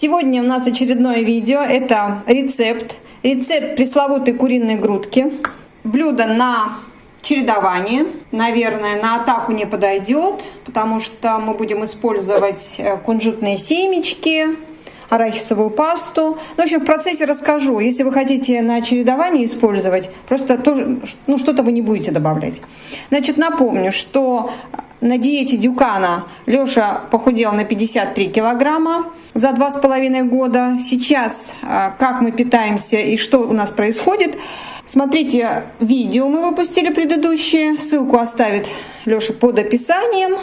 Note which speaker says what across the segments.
Speaker 1: Сегодня у нас очередное видео. Это рецепт. Рецепт пресловутой куриной грудки. Блюдо на чередование. Наверное, на атаку не подойдет, потому что мы будем использовать э, кунжутные семечки, арахисовую пасту. Ну, в общем, в процессе расскажу. Если вы хотите на чередование использовать, просто тоже, ну, что-то вы не будете добавлять. Значит, напомню, что на диете Дюкана Леша похудел на 53 килограмма за два с половиной года. Сейчас а, как мы питаемся и что у нас происходит. Смотрите, видео мы выпустили предыдущие. Ссылку оставит Леша под описанием.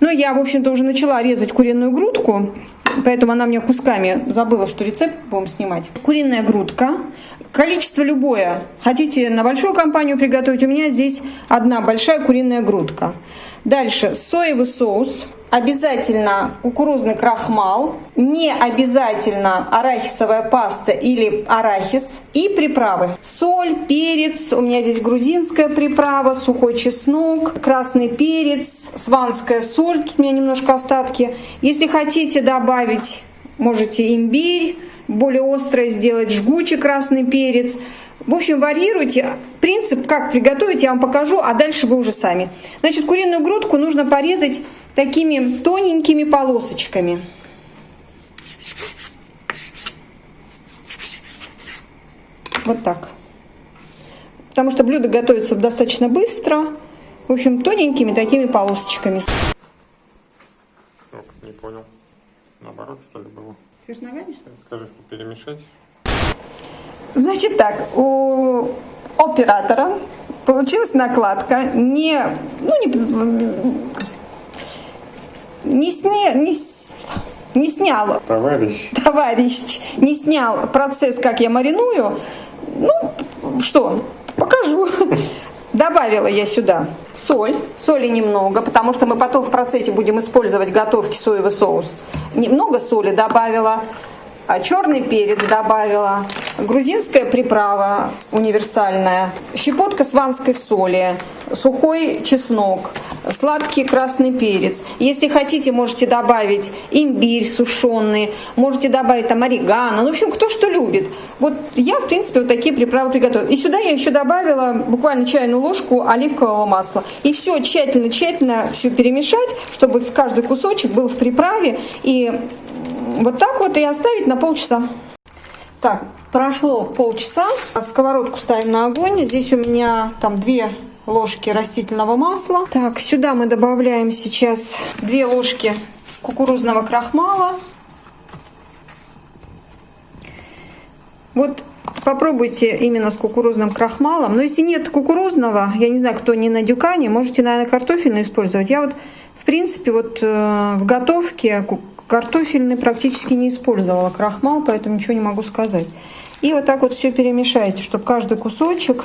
Speaker 1: Ну, я, в общем-то, уже начала резать куриную грудку, поэтому она мне кусками забыла, что рецепт будем снимать. Куриная грудка. Количество любое. Хотите на большую компанию приготовить? У меня здесь одна большая куриная грудка. Дальше соевый соус обязательно кукурузный крахмал, не обязательно арахисовая паста или арахис и приправы. Соль, перец, у меня здесь грузинская приправа, сухой чеснок, красный перец, сванская соль, тут у меня немножко остатки. Если хотите добавить, можете имбирь, более острое сделать, жгучий красный перец. В общем, варьируйте. Принцип, как приготовить, я вам покажу, а дальше вы уже сами. Значит, куриную грудку нужно порезать такими тоненькими полосочками. Вот так. Потому что блюдо готовится достаточно быстро. В общем, тоненькими такими полосочками.
Speaker 2: Не понял. Наоборот, что ли, было?
Speaker 1: Вверх ногами?
Speaker 2: Скажи, что перемешать.
Speaker 1: Значит так, у оператора получилась накладка не, ну, не, не, сня, не, не снял.
Speaker 2: Товарищ.
Speaker 1: Товарищ не снял процесс, как я мариную. Ну, что, покажу. Добавила я сюда соль, соли немного, потому что мы потом в процессе будем использовать готовки соевый соус. Немного соли добавила, а черный перец добавила, грузинская приправа универсальная, щепотка сванской соли, сухой чеснок, сладкий красный перец. Если хотите, можете добавить имбирь сушеный, можете добавить там орегано, ну, в общем, кто что любит. Вот я, в принципе, вот такие приправы приготовила. И сюда я еще добавила буквально чайную ложку оливкового масла. И все тщательно-тщательно все перемешать, чтобы в каждый кусочек был в приправе. И вот так вот и оставить на полчаса. Так, прошло полчаса. Сковородку ставим на огонь. Здесь у меня там две ложки растительного масла. Так, сюда мы добавляем сейчас две ложки кукурузного крахмала. Вот попробуйте именно с кукурузным крахмалом. Но если нет кукурузного, я не знаю, кто не на дюкане, можете, наверное, картофельный использовать. Я вот, в принципе, вот э, в готовке Картофельный практически не использовала крахмал, поэтому ничего не могу сказать. И вот так вот все перемешайте, чтобы каждый кусочек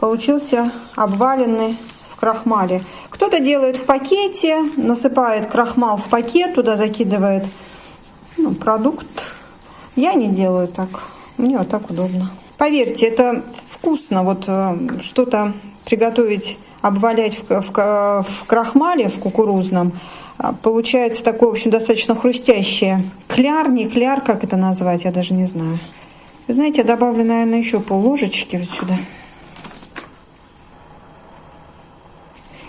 Speaker 1: получился обваленный в крахмале. Кто-то делает в пакете, насыпает крахмал в пакет, туда закидывает ну, продукт. Я не делаю так, мне вот так удобно. Поверьте, это вкусно, вот э, что-то приготовить, обвалять в, в, в крахмале, в кукурузном, а, получается такое, в общем, достаточно хрустящее. Кляр, не кляр, как это назвать, я даже не знаю. Вы знаете, добавлю, наверное, еще пол ложечки вот сюда.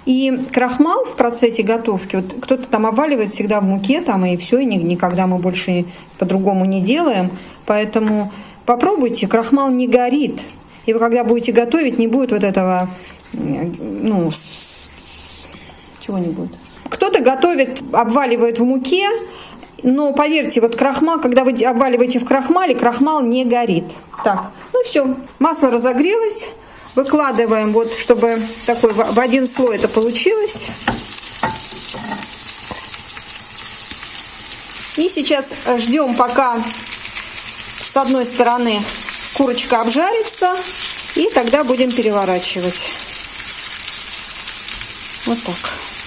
Speaker 1: И крахмал в процессе готовки, вот кто-то там обваливает всегда в муке, там и все, и никогда мы больше по-другому не делаем. Поэтому попробуйте, крахмал не горит. И вы когда будете готовить, не будет вот этого, ну, чего не будет? Кто-то готовит, обваливает в муке, но поверьте, вот крахмал, когда вы обваливаете в крахмале, крахмал не горит. Так, ну все, масло разогрелось. Выкладываем, вот, чтобы такой в один слой это получилось. И сейчас ждем, пока с одной стороны курочка обжарится, и тогда будем переворачивать. Вот так.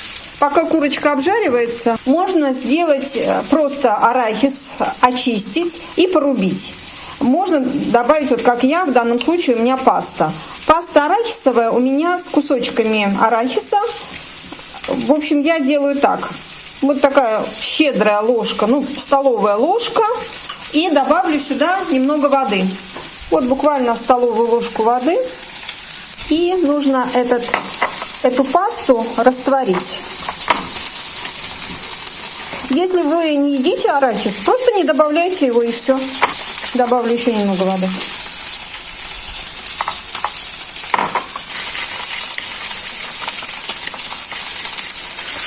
Speaker 1: Пока курочка обжаривается, можно сделать э, просто арахис, очистить и порубить. Можно добавить, вот как я, в данном случае у меня паста. Паста арахисовая у меня с кусочками арахиса. В общем, я делаю так. Вот такая щедрая ложка, ну, столовая ложка. И добавлю сюда немного воды. Вот буквально столовую ложку воды. И нужно этот, эту пасту растворить. Если вы не едите арахис, просто не добавляйте его и все. Добавлю еще немного воды.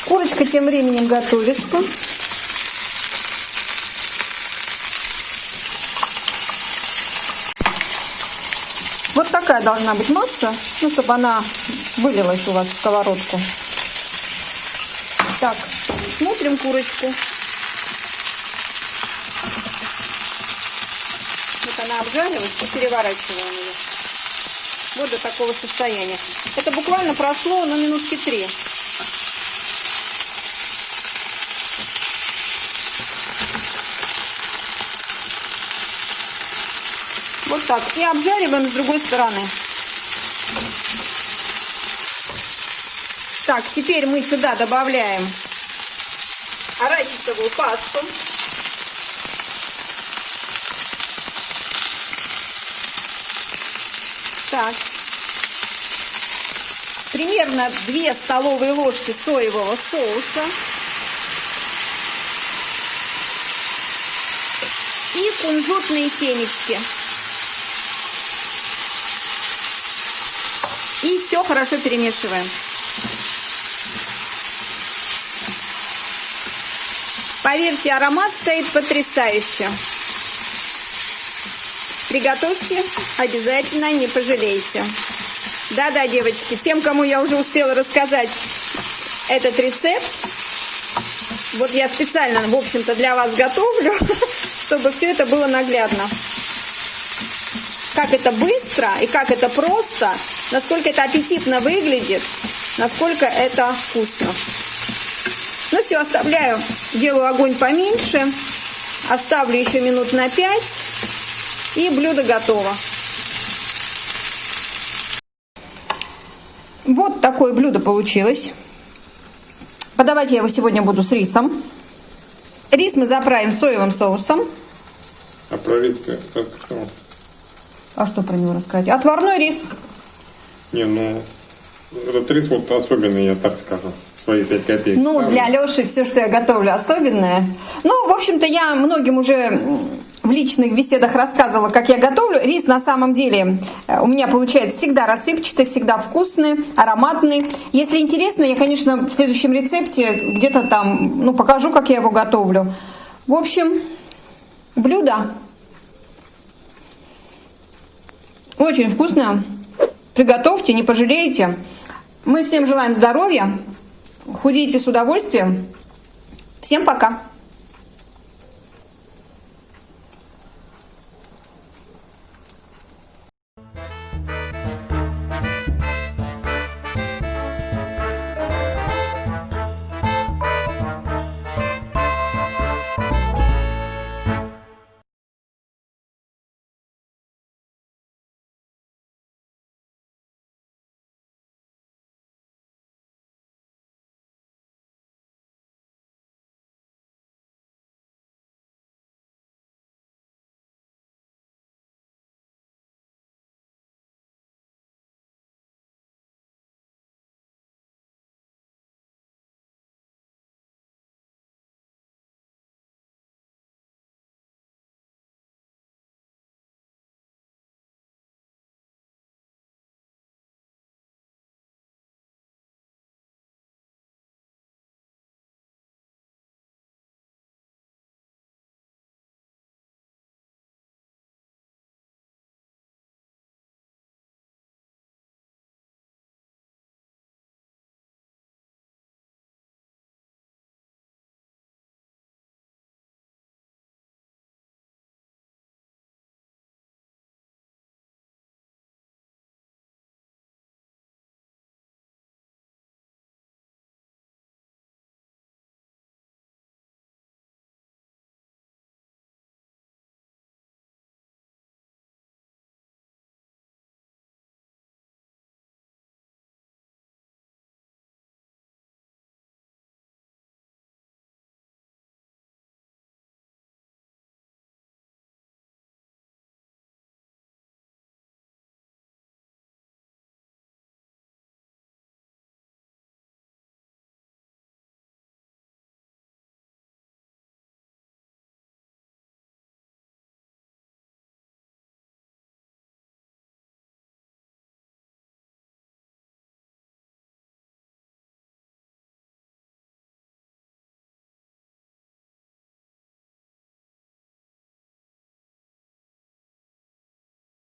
Speaker 1: Курочка тем временем готовится. Вот такая должна быть масса, ну, чтобы она вылилась у вас в сковородку. Так, смотрим курочку. Вот она обжарилась, и переворачиваем ее. Вот до такого состояния. Это буквально прошло, на минутки три. Вот так. И обжариваем с другой стороны. Так, теперь мы сюда добавляем арахисовую пасту. Так. Примерно 2 столовые ложки соевого соуса. И кунжутные семечки. И все хорошо перемешиваем. Поверьте, аромат стоит потрясающе. Приготовьте, обязательно не пожалеете. Да-да, девочки, всем, кому я уже успела рассказать этот рецепт, вот я специально, в общем-то, для вас готовлю, чтобы все это было наглядно. Как это быстро и как это просто, насколько это аппетитно выглядит, насколько это вкусно. Все, оставляю, делаю огонь поменьше, оставлю еще минут на 5, и блюдо готово. Вот такое блюдо получилось. Подавать я его сегодня буду с рисом. Рис мы заправим соевым соусом.
Speaker 2: А про рис ты рассказал?
Speaker 1: А что про него рассказать? Отварной рис.
Speaker 2: Не, ну, этот рис вот особенный, я так скажу. Свои 5 копеек.
Speaker 1: Ну,
Speaker 2: ставлю.
Speaker 1: для Леши все, что я готовлю, особенное. Ну, в общем-то, я многим уже в личных беседах рассказывала, как я готовлю. Рис на самом деле э, у меня получается всегда рассыпчатый, всегда вкусный, ароматный. Если интересно, я, конечно, в следующем рецепте где-то там, ну, покажу, как я его готовлю. В общем, блюдо очень вкусное. Приготовьте, не пожалеете. Мы всем желаем здоровья, худейте с удовольствием. Всем пока!